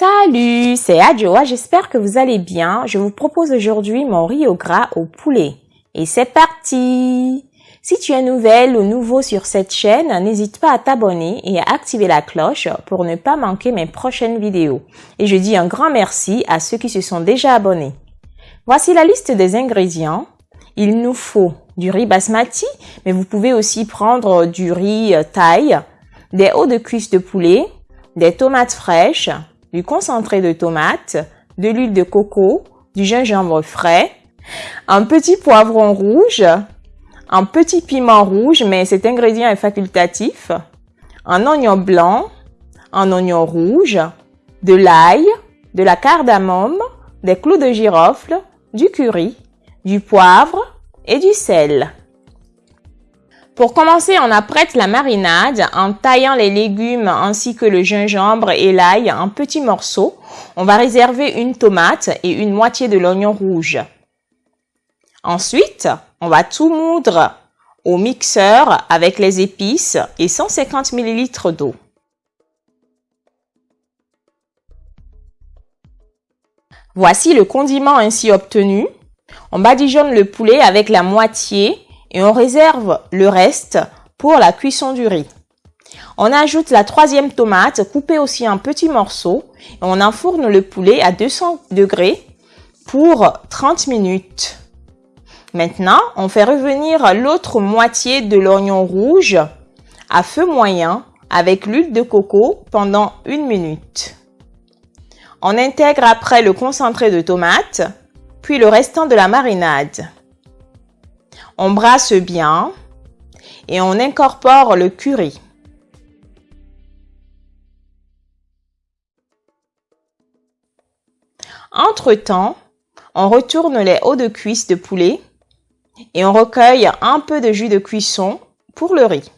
Salut, c'est Adjoa, j'espère que vous allez bien. Je vous propose aujourd'hui mon riz au gras au poulet. Et c'est parti Si tu es nouvelle ou nouveau sur cette chaîne, n'hésite pas à t'abonner et à activer la cloche pour ne pas manquer mes prochaines vidéos. Et je dis un grand merci à ceux qui se sont déjà abonnés. Voici la liste des ingrédients. Il nous faut du riz basmati, mais vous pouvez aussi prendre du riz thaï, des hauts de cuisse de poulet, des tomates fraîches, du concentré de tomate, de l'huile de coco, du gingembre frais, un petit poivron rouge, un petit piment rouge, mais cet ingrédient est facultatif, un oignon blanc, un oignon rouge, de l'ail, de la cardamome, des clous de girofle, du curry, du poivre et du sel. Pour commencer, on apprête la marinade en taillant les légumes ainsi que le gingembre et l'ail en petits morceaux. On va réserver une tomate et une moitié de l'oignon rouge. Ensuite, on va tout moudre au mixeur avec les épices et 150 ml d'eau. Voici le condiment ainsi obtenu. On badigeonne le poulet avec la moitié et on réserve le reste pour la cuisson du riz. On ajoute la troisième tomate coupée aussi en petits morceaux et on enfourne le poulet à 200 degrés pour 30 minutes. Maintenant, on fait revenir l'autre moitié de l'oignon rouge à feu moyen avec l'huile de coco pendant une minute. On intègre après le concentré de tomate, puis le restant de la marinade. On brasse bien et on incorpore le curry. Entre-temps, on retourne les hauts de cuisse de poulet et on recueille un peu de jus de cuisson pour le riz.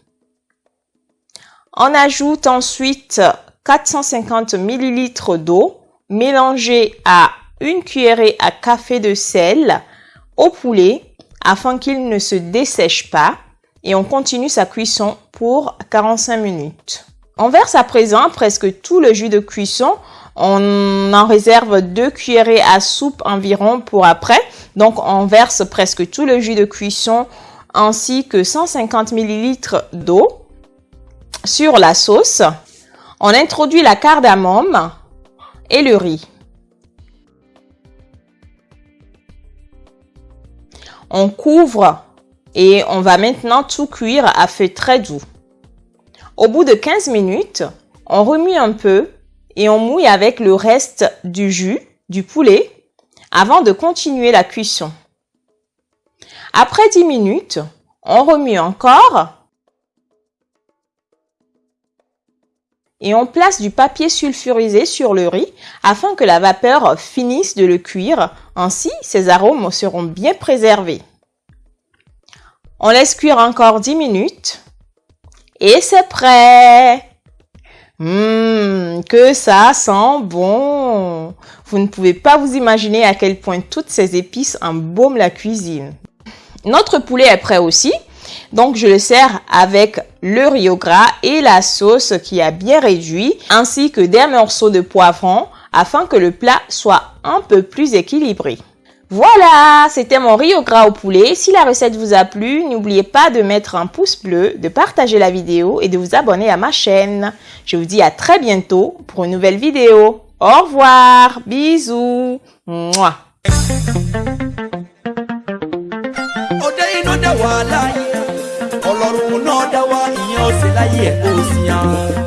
On ajoute ensuite 450 ml d'eau mélangée à une cuillerée à café de sel au poulet afin qu'il ne se dessèche pas et on continue sa cuisson pour 45 minutes. On verse à présent presque tout le jus de cuisson. On en réserve deux cuillerées à soupe environ pour après. Donc on verse presque tout le jus de cuisson ainsi que 150 ml d'eau sur la sauce. On introduit la cardamome et le riz. On couvre et on va maintenant tout cuire à feu très doux. Au bout de 15 minutes, on remue un peu et on mouille avec le reste du jus du poulet avant de continuer la cuisson. Après 10 minutes, on remue encore et on place du papier sulfurisé sur le riz afin que la vapeur finisse de le cuire. Ainsi, ses arômes seront bien préservés. On laisse cuire encore 10 minutes et c'est prêt. Hum, que ça sent bon. Vous ne pouvez pas vous imaginer à quel point toutes ces épices embaument la cuisine. Notre poulet est prêt aussi. Donc, je le sers avec le au gras et la sauce qui a bien réduit, ainsi que des morceaux de poivron afin que le plat soit un peu plus équilibré. Voilà, c'était mon au gras au poulet. Si la recette vous a plu, n'oubliez pas de mettre un pouce bleu, de partager la vidéo et de vous abonner à ma chaîne. Je vous dis à très bientôt pour une nouvelle vidéo. Au revoir, bisous. 也不香。